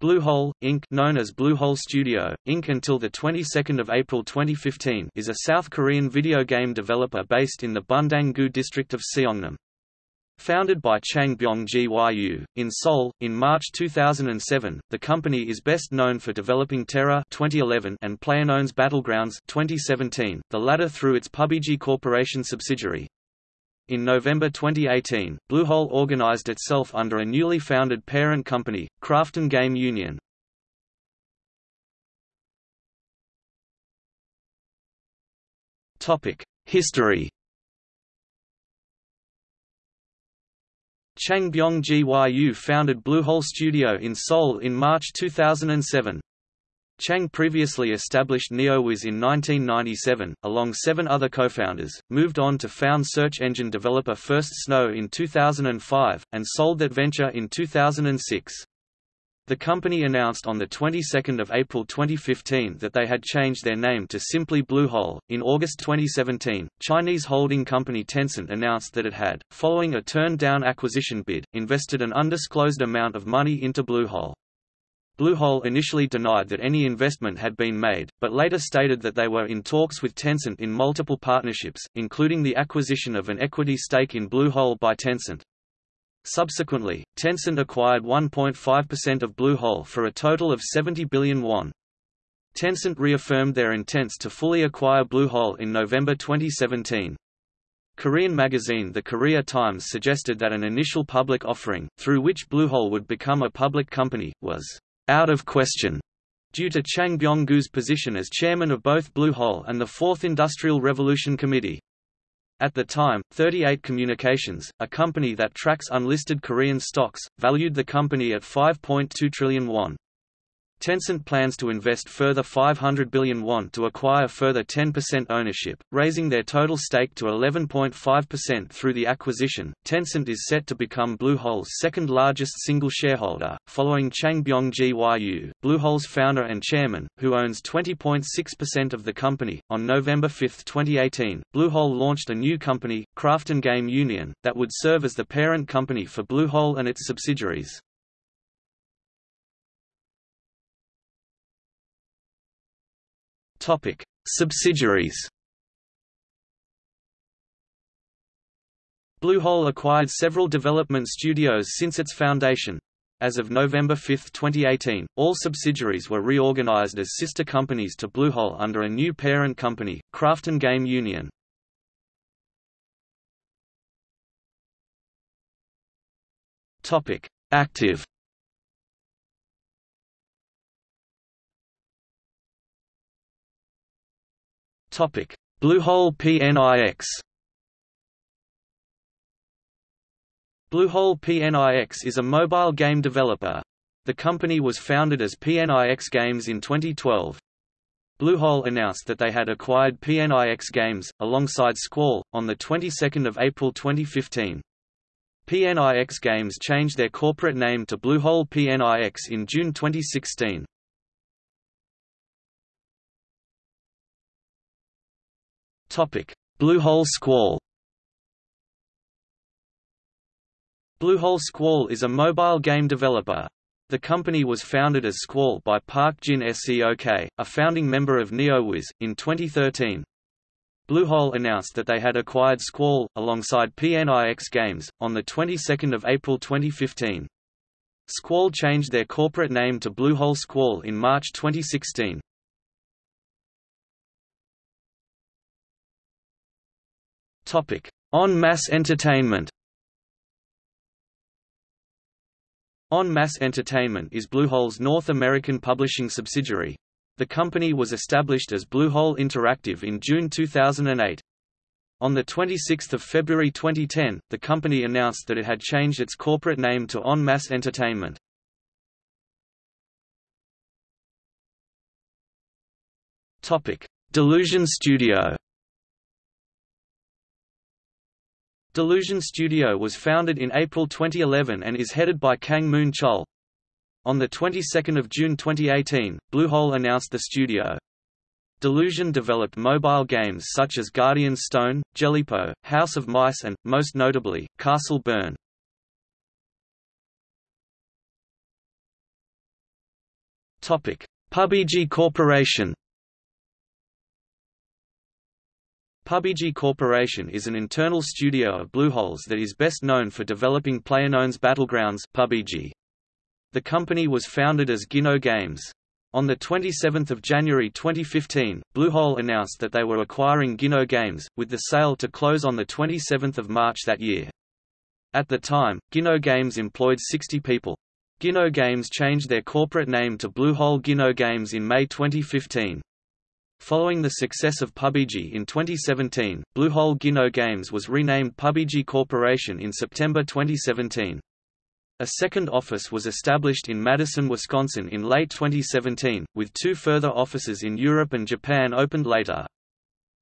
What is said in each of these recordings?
Bluehole, Inc. known as Bluehole Studio, Inc. until the 22nd of April 2015 is a South Korean video game developer based in the Bundang-gu district of Seongnam. Founded by Chang Byong-Gyu, in Seoul, in March 2007, the company is best known for developing TERA 2011 and PlayerUnknown's Battlegrounds 2017, the latter through its PUBG Corporation subsidiary. In November 2018, Bluehole organized itself under a newly founded parent company, Krafton Game Union. History Chang Byong-Gyu founded Bluehole Studio in Seoul in March 2007. Chang previously established NeoWiz in 1997, along seven other co-founders, moved on to found search engine developer First Snow in 2005, and sold that venture in 2006. The company announced on the 22nd of April 2015 that they had changed their name to simply Bluehole. In August 2017, Chinese holding company Tencent announced that it had, following a turned-down acquisition bid, invested an undisclosed amount of money into Bluehole. Bluehole initially denied that any investment had been made, but later stated that they were in talks with Tencent in multiple partnerships, including the acquisition of an equity stake in Bluehole by Tencent. Subsequently, Tencent acquired 1.5% of Bluehole for a total of 70 billion won. Tencent reaffirmed their intents to fully acquire Bluehole in November 2017. Korean magazine The Korea Times suggested that an initial public offering, through which Bluehole would become a public company, was out of question, due to Chang Byong-Gyu's position as chairman of both Blue Hole and the Fourth Industrial Revolution Committee. At the time, 38 Communications, a company that tracks unlisted Korean stocks, valued the company at 5.2 trillion won. Tencent plans to invest further 500 billion won to acquire further 10% ownership, raising their total stake to 11.5% through the acquisition. Tencent is set to become Bluehole's second largest single shareholder, following Chang Byong-Gyu, Bluehole's founder and chairman, who owns 20.6% of the company. On November 5, 2018, Bluehole launched a new company, Krafton Game Union, that would serve as the parent company for Bluehole and its subsidiaries. Topic: Subsidiaries. Bluehole acquired several development studios since its foundation. As of November 5, 2018, all subsidiaries were reorganized as sister companies to Bluehole under a new parent company, Krafton Game Union. Active Topic: Bluehole PNIX. Bluehole PNIX is a mobile game developer. The company was founded as PNIX Games in 2012. Bluehole announced that they had acquired PNIX Games, alongside Squall, on the 22nd of April 2015. PNIX Games changed their corporate name to Bluehole PNIX in June 2016. Bluehole Squall. Bluehole Squall is a mobile game developer. The company was founded as Squall by Park Jin Seok, a founding member of NeoWiz, in 2013. Bluehole announced that they had acquired Squall, alongside PNIX Games, on the 22nd of April 2015. Squall changed their corporate name to Bluehole Squall in March 2016. En Masse Entertainment En Masse Entertainment is Bluehole's North American publishing subsidiary. The company was established as Bluehole Interactive in June 2008. On 26 February 2010, the company announced that it had changed its corporate name to En Masse Entertainment. Delusion Studio Delusion Studio was founded in April 2011 and is headed by Kang Moon Chul. On the 22nd of June 2018, Bluehole announced the studio. Delusion developed mobile games such as Guardian Stone, Jellypo, House of Mice and, most notably, Castle Burn. PUBG Corporation PUBG Corporation is an internal studio of Blueholes that is best known for developing PlayerUnknown's Battlegrounds PUBG. The company was founded as Ginno Games. On 27 January 2015, Bluehole announced that they were acquiring Ginno Games, with the sale to close on 27 March that year. At the time, Ginno Games employed 60 people. Ginno Games changed their corporate name to Bluehole Ginno Games in May 2015. Following the success of PUBG in 2017, Bluehole Ginno Games was renamed PUBG Corporation in September 2017. A second office was established in Madison, Wisconsin in late 2017, with two further offices in Europe and Japan opened later.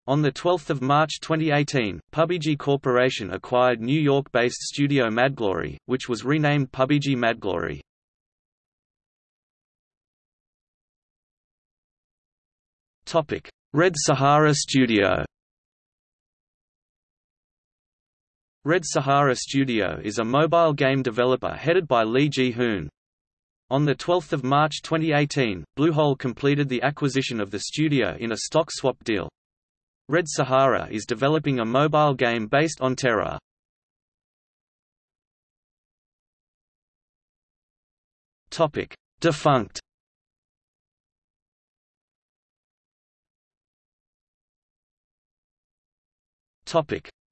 On 12 March 2018, PUBG Corporation acquired New York-based studio Madglory, which was renamed PUBG Madglory. Red Sahara Studio Red Sahara Studio is a mobile game developer headed by Lee Ji-hoon. On 12 March 2018, Bluehole completed the acquisition of the studio in a stock swap deal. Red Sahara is developing a mobile game based on TERA. Defunct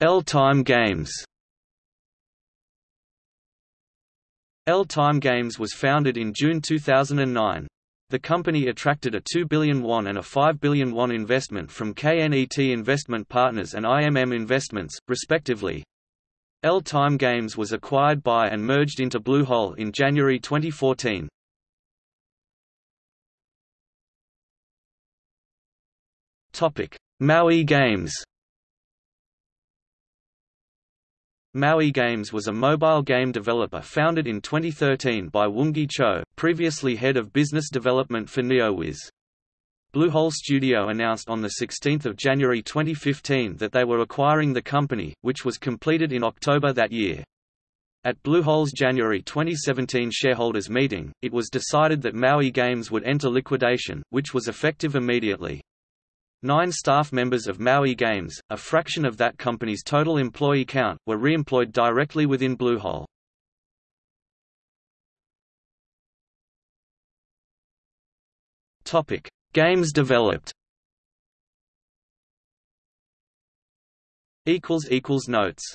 L-Time Games L-Time Games was founded in June 2009. The company attracted a 2 billion won and a 5 billion won investment from KNET Investment Partners and IMM Investments, respectively. L-Time Games was acquired by and merged into Bluehole in January 2014. Topic: Maui Games Maui Games was a mobile game developer founded in 2013 by Woongi Cho, previously head of business development for NeoWiz. Bluehole Studio announced on 16 January 2015 that they were acquiring the company, which was completed in October that year. At Bluehole's January 2017 shareholders meeting, it was decided that Maui Games would enter liquidation, which was effective immediately. Nine staff members of Maui Games, a fraction of that company's total employee count, were re-employed directly within Bluehole. Topic: Games developed. Equals equals notes.